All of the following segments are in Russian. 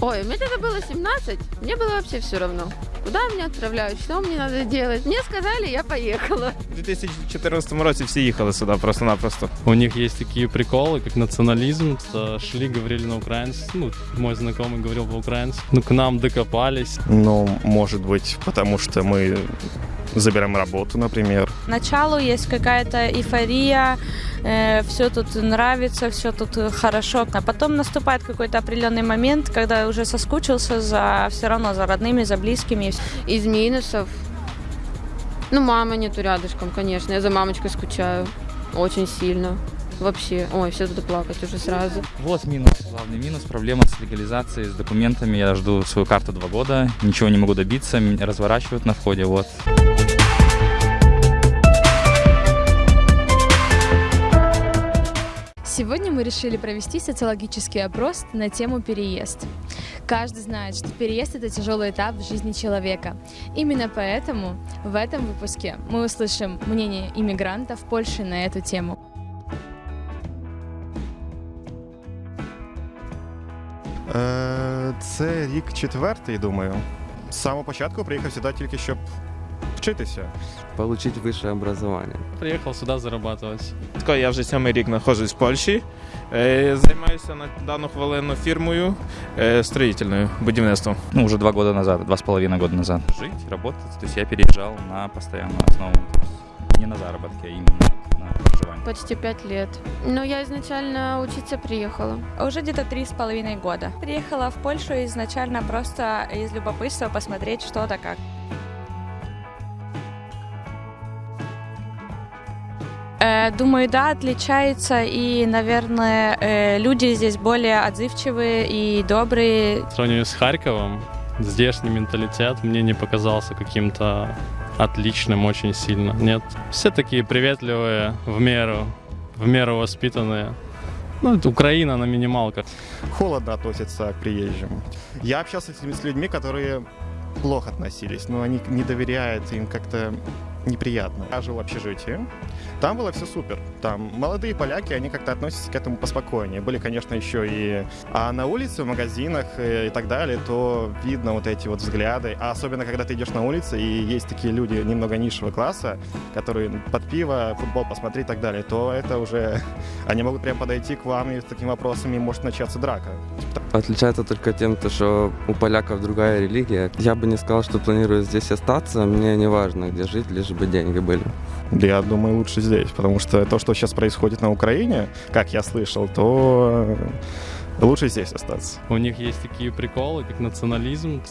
Ой, мне тогда было 17, мне было вообще все равно. Куда меня отправляют, что мне надо делать. Мне сказали, я поехала. У 2014 році всі їхали сюди просто-напросто. У них есть такие приколы, как национализм. Что Шли, говорили на украинском. Ну, мой знакомый говорил по-украински. Ну, к нам докопались. Ну, может быть, потому что мы забираем работу, например. Поначалу есть какая-то эйфория, все тут нравится, все тут хорошо. А потом наступает какой-то определенный момент, когда уже соскучился за все равно за родными, за близкими. Из минусов. Ну, мама нету рядышком, конечно. Я за мамочкой скучаю. Очень сильно. Вообще. Ой, все тут плакать уже сразу. Вот минус, главный минус, проблема с легализацией, с документами. Я жду свою карту два года, ничего не могу добиться, меня разворачивают на входе, вот. Сегодня мы решили провести социологический опрос на тему переезд. Каждый знает, что переезд – это тяжелый этап в жизни человека. Именно поэтому в этом выпуске мы услышим мнение иммигрантов Польши на эту тему. Е, Це рік четвертий, думаю. З самого початку приїхав сюди тільки щоб вчитися. получить высшее образование. Приехал сюда зарабатывать. Тако Я вже сьомий рік знаходжусь в Польщі. Е, Займаюся на дану хвилину фірмою е, строїтельною, будівництвом. Ну, уже два года назад, два с половиной года назад. Жить, работать, то есть я переезжал на постоянную основу. То есть не на заработки, а именно на проживание. Почти пять лет. Но я изначально учиться приехала. Уже где-то три с половиной года. Приехала в Польшу изначально просто из любопытства посмотреть что-то как. Думаю, да, отличается, и, наверное, э, люди здесь более отзывчивые и добрые. В сравнении с Харьковом, здешний менталитет мне не показался каким-то отличным очень сильно. Нет. Все такие приветливые, в меру, в меру воспитанные. Ну, это Украина на минималках. Холодно относятся к приезжим. Я общался с людьми, которые плохо относились, но они не доверяют, им как-то неприятно. Я жил в общежитии, там было все супер. Там молодые поляки, они как-то относятся к этому поспокойнее. Были, конечно, еще и... А на улице, в магазинах э, и так далее, то видно вот эти вот взгляды. А особенно, когда ты идешь на улице, и есть такие люди немного низшего класса, которые под пиво, футбол посмотреть и так далее, то это уже... Они могут прям подойти к вам и с такими вопросами может начаться драка. Отличается только тем, то, что у поляков другая религия. Я бы не сказал, что планирую здесь остаться. Мне не важно, где жить, лишь бы деньги были. Да Я думаю, лучше здесь, потому что то, что сейчас происходит на Украине, как я слышал, то э, лучше здесь остаться. У них есть такие приколы, как национализм.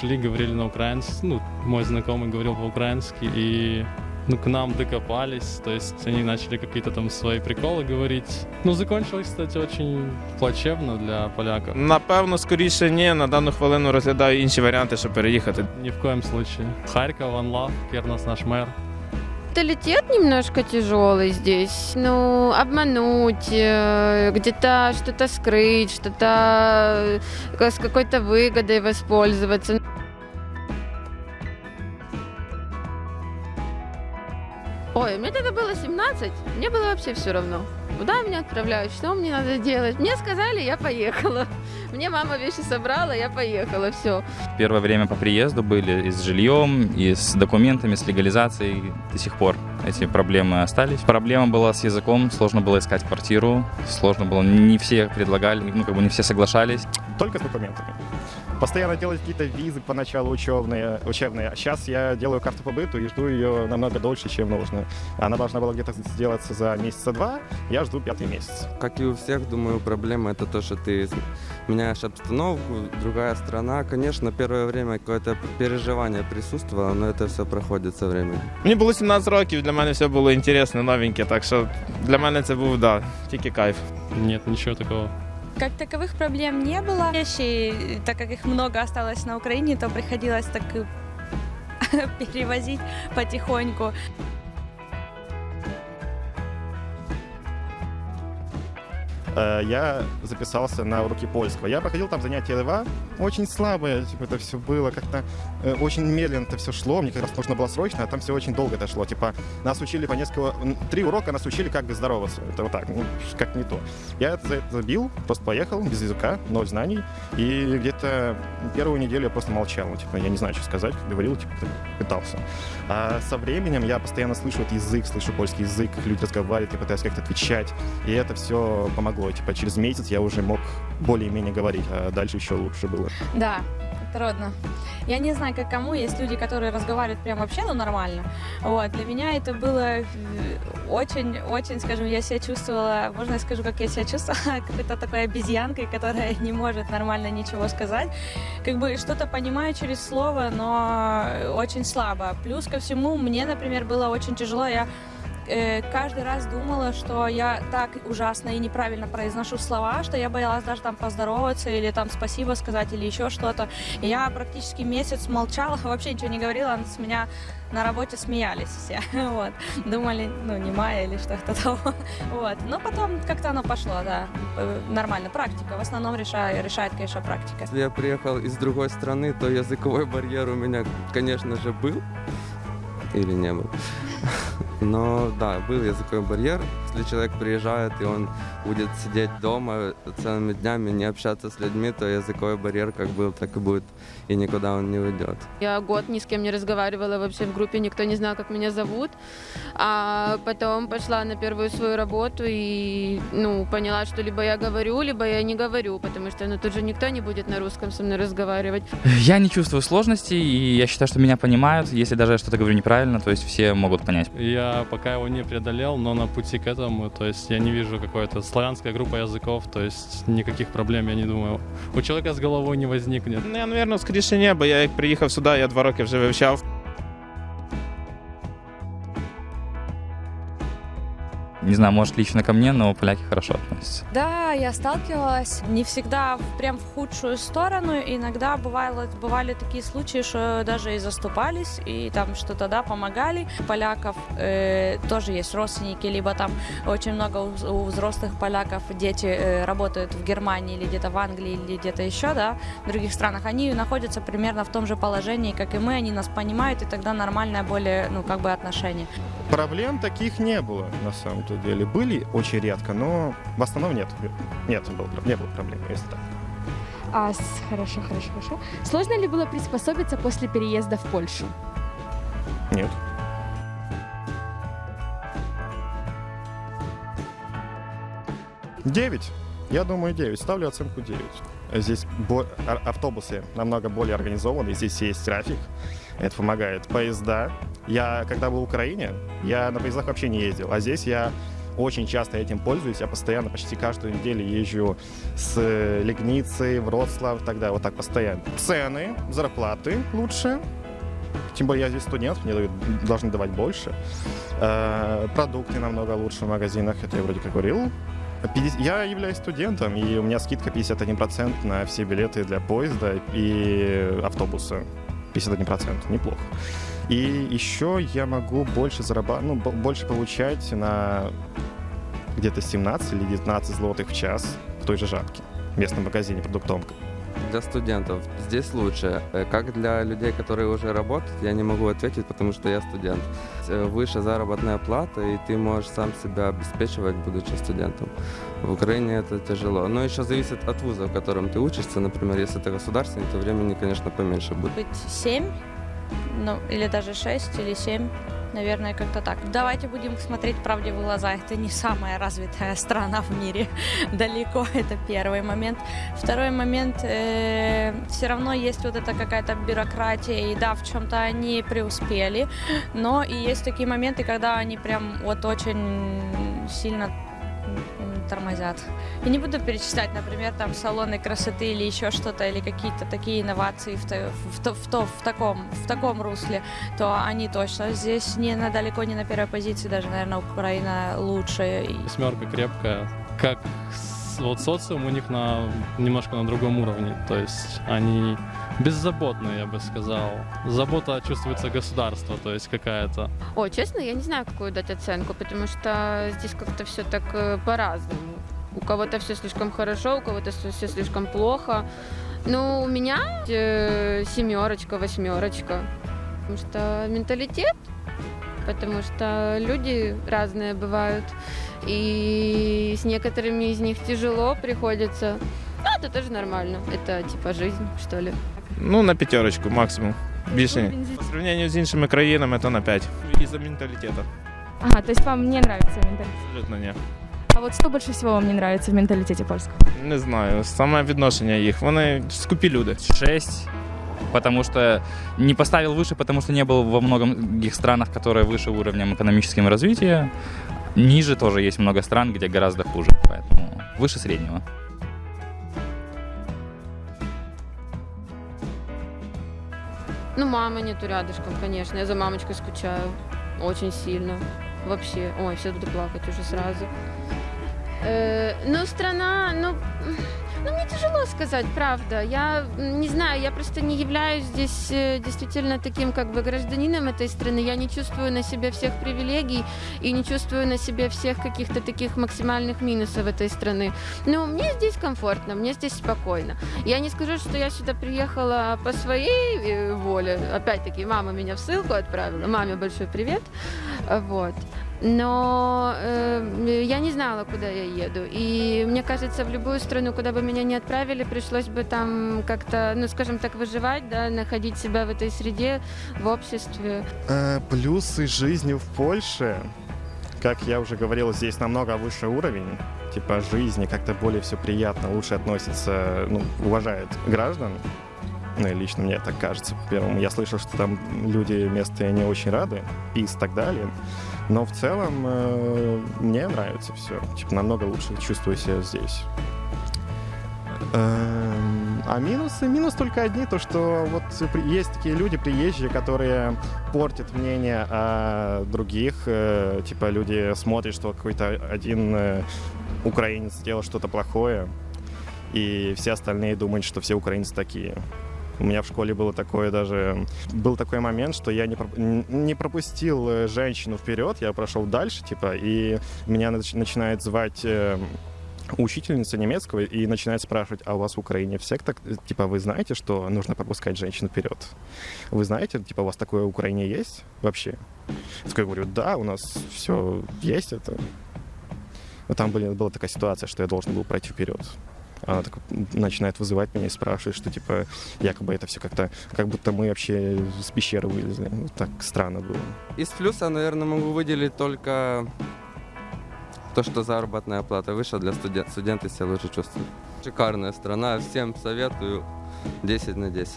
Шли, говорили на украинском. Ну, мой знакомый говорил по-украински. И ну, к нам докопались, то есть они начали какие-то там свои приколы говорить. Ну, закончилось, кстати, очень плачевно для поляков. Напевно, скоріше ні. На дану хвилину розглядаю інші варіанти, щоб переїхати. Ни в коем случае. Харьков, One Love, Кернос наш мэр. Менталитет немножко тяжелый здесь. Ну, обмануть, э, где-то что-то скрыть, что-то э, с какой-то выгодой воспользоваться. Ой, мне тогда было 17, мне было вообще все равно. Куда меня отправляют, что мне надо делать. Мне сказали, я поехала. Мне мама вещи собрала, я поехала, все. Первое время по приезду были и с жильем, и с документами, с легализацией. До сих пор эти проблемы остались. Проблема была с языком, сложно было искать квартиру, сложно было, не все предлагали, ну, как бы не все соглашались. Только с документами. Постоянно делать какие-то визы поначалу учебные, учебные. А сейчас я делаю карту по быту и жду ее намного дольше, чем нужно. Она должна была где-то сделаться за месяца два, я жду пятый месяц. Как и у всех, думаю, проблема это то, что ты меняешь обстановку, другая страна. Конечно, первое время какое-то переживание присутствовало, но это все проходит со временем. Мені було 17 років, для мене все було інтересне, новеньке, так що для мене це був да, тільки кайф. Нет, ничего такого. Как таковых проблем не было. Вещи, так как их много осталось на Украине, то приходилось так и перевозить потихоньку. Я записался на уроки польского. Я проходил там занятия два, очень слабое, типа, это все было как-то э, очень медленно это все шло, мне как раз нужно было срочно, а там все очень долго это шло. Типа, нас учили по несколько, три урока нас учили, как бы здороваться. Это вот так, ну, как не то. Я это забил, просто поехал, без языка, ноль знаний, и где-то первую неделю я просто молчал, ну, типа, я не знаю, что сказать, говорил, типа, пытался. А со временем я постоянно слышу этот язык, слышу польский язык, как люди разговаривают, я пытаюсь как-то отвечать, и это все помогло. Типа, через месяц я уже мог более-менее говорить, а дальше еще лучше было. Да, трудно. Я не знаю, как кому. Есть люди, которые разговаривают прям вообще, ну, нормально. Вот. Для меня это было очень-очень, скажем, я себя чувствовала, можно я скажу, как я себя чувствовала, какой-то такой обезьянкой, которая не может нормально ничего сказать. Как бы что-то понимаю через слово, но очень слабо. Плюс ко всему, мне, например, было очень тяжело. Я э, каждый раз думала, что я так ужасно и неправильно произношу слова, что я боялась даже там поздороваться или там спасибо сказать или еще что-то. Я практически месяц молчала, вообще ничего не говорила, с меня на работе смеялись все, вот, думали, ну, не Майя или что-то того, вот, но потом как-то оно пошло, да, э, нормально, практика, в основном решает, решает, конечно, практика. Если я приехал из другой страны, то языковой барьер у меня, конечно же, был или не был. Но да, был языковой барьер. Если человек приезжает и он будет сидеть дома целыми днями, не общаться с людьми, то языковой барьер как был, так и будет, и никуда он не уйдет. Я год ни с кем не разговаривала вообще в группе, никто не знал, как меня зовут. А потом пошла на первую свою работу и ну, поняла, что либо я говорю, либо я не говорю, потому что ну, тут же никто не будет на русском со мной разговаривать. Я не чувствую сложностей, и я считаю, что меня понимают. Если даже я что-то говорю неправильно, то есть все могут понять. Я пока его не преодолел, но на пути к этому, то есть я не вижу какой-то славянская группа языков, то есть никаких проблем, я не думаю, у человека с головой не возникнет. Ну, я, напевно, скоріше ні, бо я як приїхав сюди, я два роки вже вивчав. Не знаю, может, лично ко мне, но поляки хорошо относятся. Да, я сталкивалась не всегда прям в худшую сторону. Иногда бывало, бывали такие случаи, что даже и заступались, и там что-то, да, помогали. Поляков э, тоже есть родственники, либо там очень много у, у взрослых поляков дети э, работают в Германии или где-то в Англии или где-то еще, да, в других странах. Они находятся примерно в том же положении, как и мы, они нас понимают, и тогда нормальное более, ну, как бы отношение. Проблем таких не было, на самом-то деле. Были очень редко, но в основном нет. Нет, было, не было проблем, если так. А, хорошо, хорошо, хорошо. Сложно ли было приспособиться после переезда в Польшу? Нет. Девять. Я думаю, 9. Ставлю оценку 9. Здесь бо- а- автобусы намного более организованы, здесь есть трафик, это помогает. Поезда. Я, когда был в Украине, я на поездах вообще не ездил, а здесь я очень часто этим пользуюсь. Я постоянно, почти каждую неделю езжу с э, Лигницы, Вроцлав далее, вот так постоянно. Цены, зарплаты лучше, тем более я здесь студент, мне дают- должны давать больше. Э, Продукты намного лучше в магазинах, это я вроде как говорил. 50 Я являюсь студентом, и у меня скидка 51% на все билеты для поезда и автобуса. 51%, неплохо. И еще я могу больше зарабатывать, ну, бо- больше получать на где-то 17 или 19 злотых в час в той же жабке, в местном магазине продуктовом. Для студентов здесь лучше. Э, Как для людей, которые уже работают, я не могу ответить, потому что я студент. Э, Выше заработная плата, и ты можешь сам себя обеспечивать, будучи студентом. В Украине это тяжело. Но еще зависит от вуза, в котором ты учишься. Например, если это государственный, то времени, конечно, поменьше будет. быть 7, ну, или даже 6 или 7, наверное, как-то так. Давайте будем смотреть правде в глаза. Это не самая развитая страна в мире. Далеко, это первый момент. Второй момент, все равно есть вот эта какая-то бюрократия, и да, в чем-то они преуспели, но и есть такие моменты, когда они прям вот очень сильно тормозят. Я не буду перечислять, например, там салоны красоты или еще что-то, или какие-то такие инновации в, та- в, то- в, то- в таком, в таком русле, то они точно здесь не на, далеко не на первой позиции, даже, наверное, Украина лучше. Восьмерка крепкая. Как вот социум у них на немножко на другом уровне. То есть они беззаботные, я бы сказал. Забота чувствуется государство, то есть какая-то. Ой, честно, я не знаю, какую дать оценку, потому что здесь как-то все так э, по-разному. У кого-то все слишком хорошо, у кого-то все слишком плохо. Ну, у меня э, семерочка, восьмерочка. Потому что менталитет, потому что люди разные бывают. И с некоторыми из них тяжело приходится. Ну, это тоже нормально. Это типа жизнь, что ли. Ну, на п'ятерочку максимум. Більше ні. По сравнению з іншими країнами, то на 5. Із-за менталітету. Ага, то есть вам не нравится менталитет. Абсолютно ні. А вот что больше всего вам не нравится в менталитете польском? Не знаю, саме відношення їх. Вони скупі люди. 6, потому что не поставил выше, потому что не был во многих странах, которые выше уровнем экономического развития. Ниже тоже есть много стран, где гораздо хуже, поэтому выше среднего. Ну, мамы нету рядышком, конечно. Я за мамочкой скучаю. Очень сильно. Вообще. Ой, все буду плакать уже сразу. Э, ну, страна, ну, ну, мне тяжело сказать, правда. Я не знаю, я просто не являюсь здесь э, действительно таким как бы гражданином этой страны. Я не чувствую на себе всех привилегий и не чувствую на себе всех каких-то таких максимальных минусов этой страны. Но мне здесь комфортно, мне здесь спокойно. Я не скажу, что я сюда приехала по своей э, воле. Опять-таки, мама меня в ссылку отправила. Маме большой привет. Вот. Но э, я не знала, куда я еду. И мне кажется, в любую страну, куда бы меня не отправили, пришлось бы там как-то, ну, скажем так, выживать, да, находить себя в этой среде, в обществе. Э, Плюсы жизни в Польше, как я уже говорил, здесь намного выше уровень типа жизни, как-то более все приятно, лучше относится, ну, уважает граждан. Ну, и лично мне так кажется. По-первому, я слышал, что там люди местные не очень рады, пис и так далее. Но в целом э, мне нравится все. Типа намного лучше чувствую себя здесь. Эм, А минусы? Минус только одни, то что вот есть такие люди, приезжие, которые портят мнение о других. э, Типа люди смотрят, что какой-то один э, украинец сделал что-то плохое, и все остальные думают, что все украинцы такие. У меня в школе было такое даже... Был такой момент, что я не, проп- не пропустил э, женщину вперед, я прошел дальше, типа, и меня нач- начинает звать э, учительница немецкого и начинает спрашивать, а у вас в Украине все так, э, типа, вы знаете, что нужно пропускать женщину вперед? Вы знаете, типа, у вас такое в Украине есть вообще? Я говорю, да, у нас все есть это. Но там были, была такая ситуация, что я должен был пройти вперед. Она так начинает вызывать меня и спрашивает, что типа якобы это все как-то, как будто мы вообще с пещеры вылезли. Ну, так странно было. Из плюса, наверное, могу выделить только то, что заработная плата выше для студентов. Студенты себя лучше чувствуют. Шикарная страна, всем советую 10 на 10.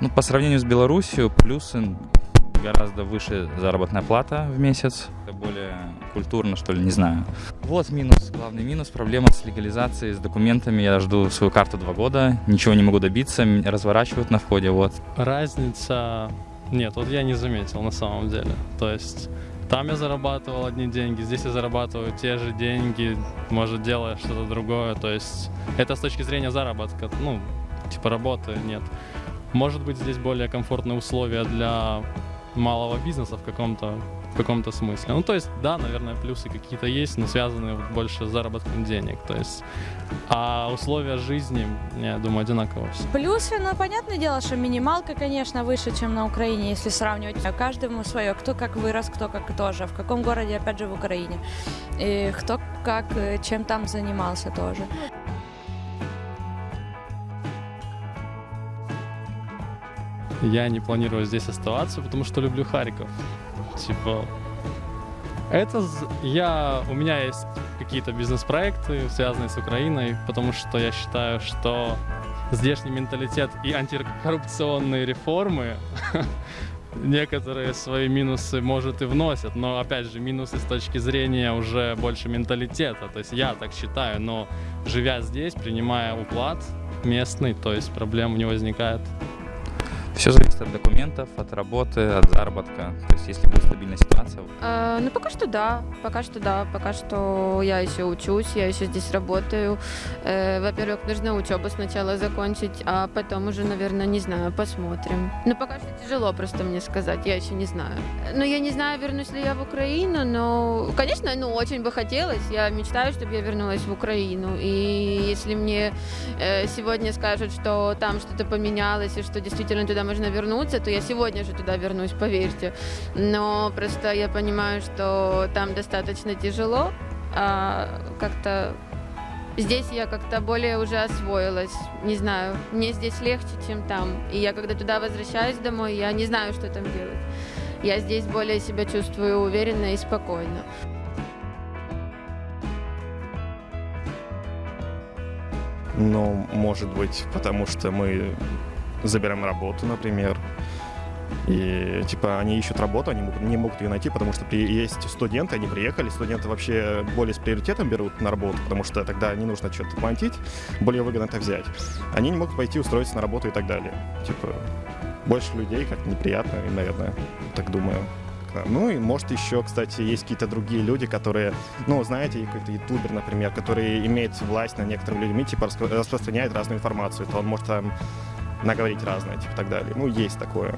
Ну, по сравнению с Беларусью, плюсы гораздо выше заработная плата в месяц. Это более культурно, что ли, не знаю. Вот минус, главный минус, проблема с легализацией, с документами. Я жду свою карту два года, ничего не могу добиться, разворачивают на входе, вот. Разница... Нет, вот я не заметил на самом деле. То есть там я зарабатывал одни деньги, здесь я зарабатываю те же деньги, может, делая что-то другое. То есть это с точки зрения заработка, ну, типа работы нет. Может быть, здесь более комфортные условия для малого бизнеса в каком-то в каком-то смысле. Ну, то есть, да, наверное, плюсы какие-то есть, но связанные вот больше с заработком денег. То есть, а условия жизни, я думаю, одинаково все. Плюсы, ну, понятное дело, что минималка, конечно, выше, чем на Украине, если сравнивать. А Каждому свое, кто как вырос, кто как тоже. В каком городе, опять же, в Украине. И кто как, э, чем там занимался тоже. Я не планирую здесь оставаться, потому что люблю Харьков. Типа, это я, у меня есть какие-то бизнес-проекты, связанные с Украиной, потому что я считаю, что здешний менталитет и антикоррупционные реформы некоторые свои минусы, может, и вносят, но, опять же, минусы с точки зрения уже больше менталитета. То есть я так считаю, но живя здесь, принимая уклад местный, то есть проблем не возникает. Все зависит от документов, от работы, от заработка. То есть, если будет стабильная ситуация, А, ну, пока что да, пока что да, пока что я еще учусь, я еще здесь работаю. Э, во-первых, нужно учебу сначала закончить, а потом уже, наверное, не знаю, посмотрим. Но пока что тяжело просто мне сказать, я еще не знаю. Ну, я не знаю, вернусь ли я в Украину, но, конечно, ну, очень бы хотелось. Я мечтаю, чтобы я вернулась в Украину. И если мне э, сегодня скажут, что там что-то поменялось и что действительно туда можно вернуться, то я сегодня же туда вернусь, поверьте. Но просто я понимаю, что там достаточно тяжело, а как-то здесь я как-то более уже освоилась. Не знаю, мне здесь легче, чем там. И я когда туда возвращаюсь домой, я не знаю, что там делать. Я здесь более себя чувствую уверенно и спокойно. Ну, может быть, потому что мы забираем работу, например. И, типа, они ищут работу, они не могут ее найти, потому что при- есть студенты, они приехали, студенты вообще более с приоритетом берут на работу, потому что тогда не нужно что-то платить, более выгодно это взять. Они не могут пойти устроиться на работу и так далее. Типа, больше людей как-то неприятно, и, наверное, так думаю. Ну и может еще, кстати, есть какие-то другие люди, которые, ну, знаете, какой-то ютубер, например, который имеет власть над некоторыми людьми, типа распро- распространяет разную информацию, то он может там наговорить разное, типа так далее. Ну, есть такое.